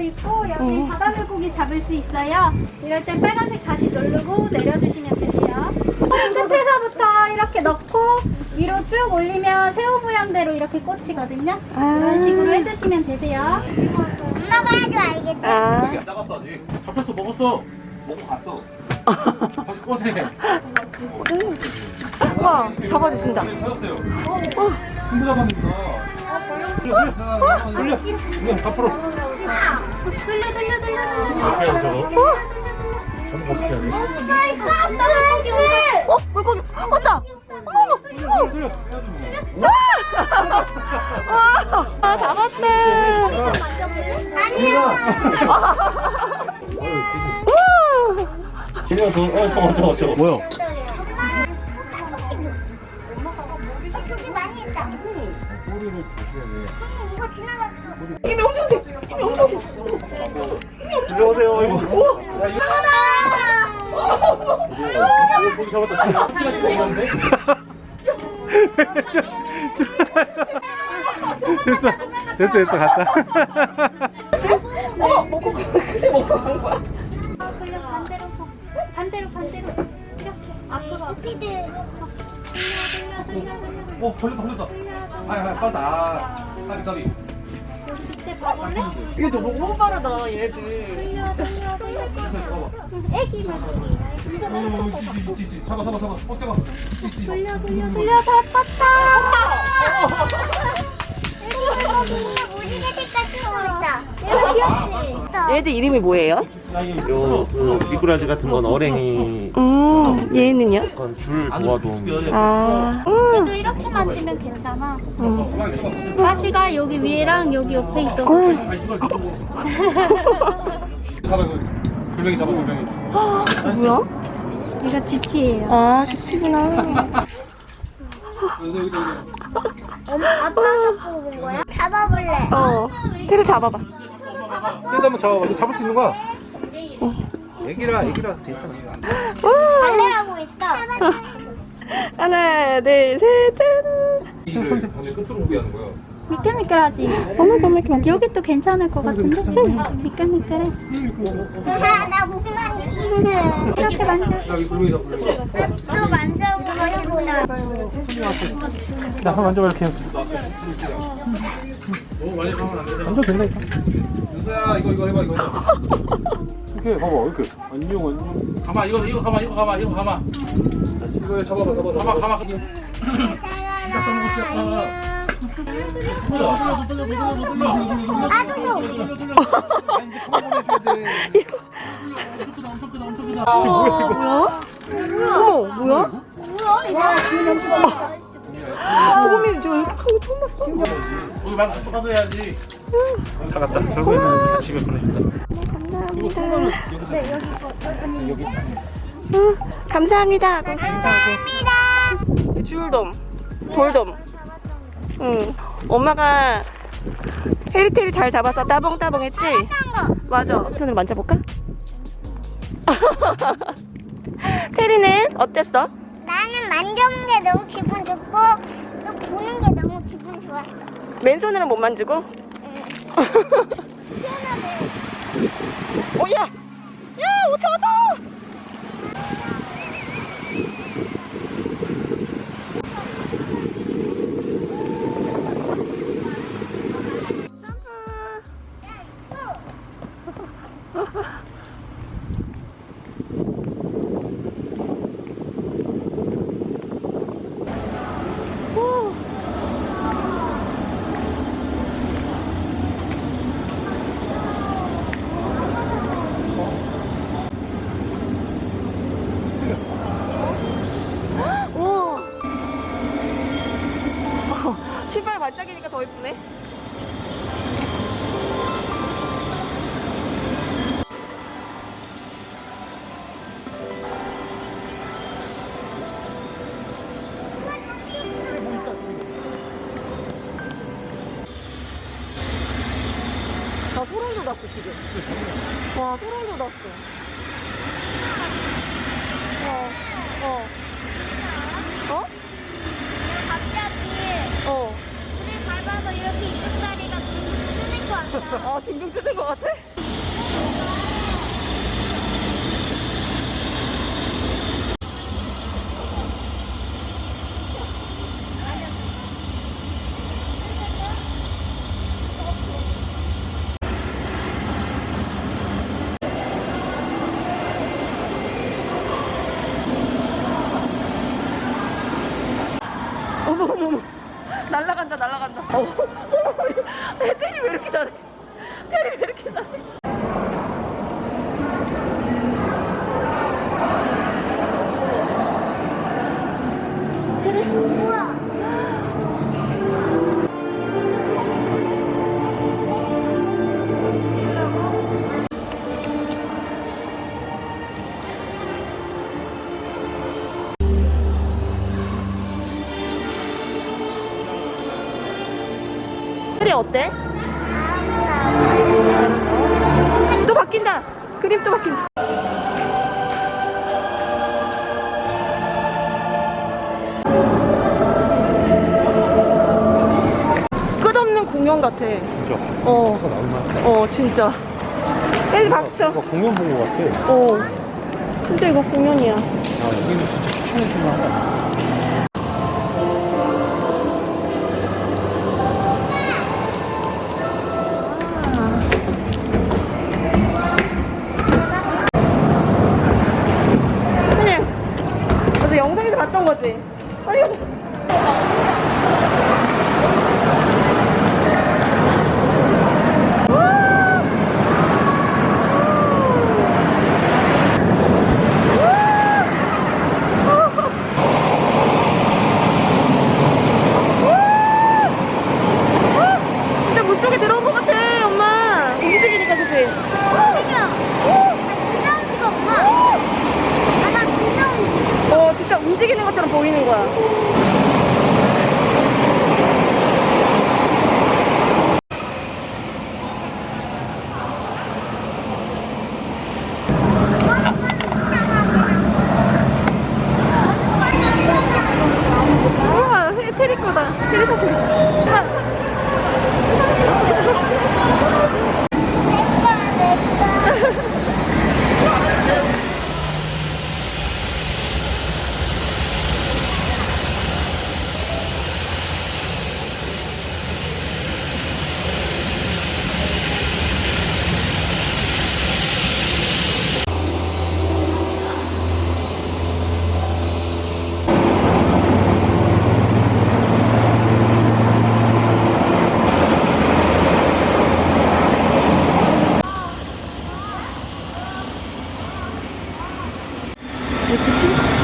있고 여기 바다 물고기 잡을 수 있어요. 이럴 때 빨간색 다시 누르고 내려주시면 되세요. 꼬리 끝에서부터 이렇게 넣고 위로 쭉 올리면 새우 모양대로 이렇게 꽂히거든요. 이런 식으로 해주시면 되세요. 엄마가 해도 알겠지? 아, 안 나갔어 아직. 잡혔어 먹었어. 먹고 갔어. 다시 꺼내. 와, 잡아주신다. 찾았어요. 큰거 잡았는구나. 돌려 돌려 돌려. 앞으로. 돌려 돌려 돌려. 돼 저거? 저거 어떻게 해야 돼? 어? 물고기 왔다! 어머! 돌려. 와! 아, 잡았대! 우! 그냥 저, 어, 저거, 저거, 저거. 뭐야? 이거 지나갔어. 힘이 엄청 세! 힘이 엄청 세! 들어오세요, 이거. 야, 이거. 어, 저기 잡았다. 시간 지금 있는데? 됐어, 됐어, 됐어, 갔다. 어머! 먹고 그새 먹고 간 거야. 아, 돌려 반대로 봐. 반대로 반대로 이렇게 앞으로. 피드. 어, 걸렸다, 걸렸다. 아이, 아이, 빠다. 아, 까비, 까비. 이게 너무 빠르다, 얘들. 돌려 돌려 돌려. 잡아. 애기 물고기. 어, 찌, 찌, 찌. 잡아, 잡아, 잡아. 어, 잡아. 찌, 찌. 돌려 돌려 돌려 잡았다. 얘가 귀엽지? 얘들 이름이 뭐예요? 요, 그 미꾸라지 같은 건 어랭이 음, 얘는요? 그건 줄 모아놓은 아, 그래도 이렇게 만지면 괜찮아. 음. 가시가 여기 위에랑 여기 옆에 있어. 아, 이걸 잡아. 돌멩이 잡아, 돌멩이. 뭐야? 얘가 쥐치예요. 아, 주치구나. 여기. 아빠 잡고 온 거야? 잡아볼래. 어, 테를 잡아봐. 그래도 한번 잡아봐. 이거 잡을 수 있는 거야. 애기라, 애기라 괜찮아. 우! 발레하고 있어. 하나, 둘, 셋, 짠! 이를 반대 끝으로 오게 하는 거야. 미끌미끌하지? 어머, 정말 괜찮 여기 또 괜찮을 것 같은데? 응, 미끌미끌해. 나못 만져. 이렇게 만져. 또 만져보고 싶다. 나 한번 만져봐, 이렇게. 너무 많이 가면 안 되잖아. 만져도 된다니까. 윤서야, 이거, 이거 해봐, 이거. 이렇게, 봐봐, 이렇게. 안녕, 안녕. 가마, 이거, 이거 가마, 이거 가마, 이거 가마. 이거 잡아봐, 잡아봐. 가마, 가마. 시작 떠먹어, 시작 떠 아, 크다. 뭐야? 어머, 뭐야? 도미 저 이렇게 큰거 처음 봤어. 말고 저쪽 가서 해야지. 다 갔다. 결국에는 다 집에 보내준다. 손만은 여기서. 네, 여기. 여기. 응, 감사합니다. 감사합니다. 줄돔, 돌돔. 응, 엄마가 헤리테리 잘 잡아서 따봉따봉 했지? 맞아. 손으로 만져볼까? 테리는 어땠어? 나는 만져본 게 너무 기분 좋고 또 보는 게 너무 기분 좋았어. 맨손으로 못 만지고? 오야! 야, 신발 반짝이니까 더 이쁘네. 나 소름 돋았어 지금. 와 소름 돋았어. 어. 어. 어? 이렇게 이쪽 다리가 둥둥 뜨는 것 같아. 아, 둥둥 뜨는 것 같아? 어머 어머 어머 날라간다 날라간다. 어, 애들이 아, 왜 이렇게 잘해? 테리 왜 이렇게 잘해? 때? 또 바뀐다. 그림 또 바뀐다. 끝없는 공연 같아. 진짜. 어. 어, 진짜. 빨리 박수 쳐. 공연 본 거 같아. 어. 진짜 이거 공연이야. 아, 여기는 진짜 추천해 줄 만하다. 그냥 어제 영상에서 봤던 거지. 빨리 가자. 진짜 물속에 들어온 것 같아, 엄마. 움직이니까, 그치? 어, 진짜 움직이는 것처럼 보이는 거야. 우와, 테리 거다. 테리 사진.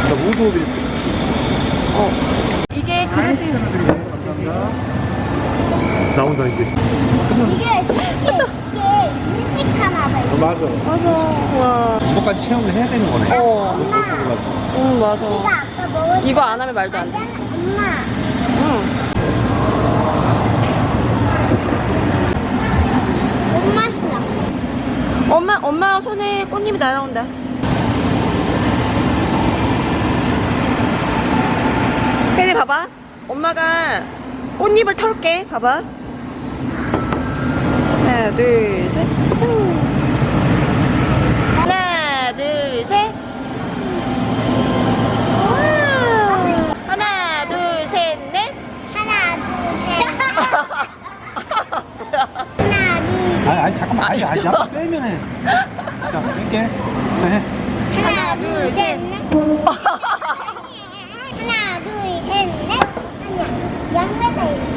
나 무도 드릴게. 어. 이게 그릇이. 나온다, 이제. 이게 신기해. 이게 인식하나 봐. 어, 맞아. 맞아. 체험을 해야 되는 거네. 어. 엄마, 응, 맞아. 이거 아까 먹은 이거 안 하면 말도 안 돼. 엄마. 응. 뭔 맛이야? 엄마, 엄마 손에 꽃잎이 날아온다. 혜리 봐봐. 엄마가 꽃잎을 털게. 봐봐. 하나, 둘, 셋. 퉁. 하나, 둘, 셋. 와. 하나, 둘, 셋, 넷. 하나, 둘, 셋. 하나, 둘, 셋. 아니, 아니, 잠깐만. 아니, 아니, 잠깐 빼면 해. 자, 뺄게. 자, 해. 하나, 둘, 셋, 넷. 하나, 둘, 셋, 넷. 아니야. 양매가 있어.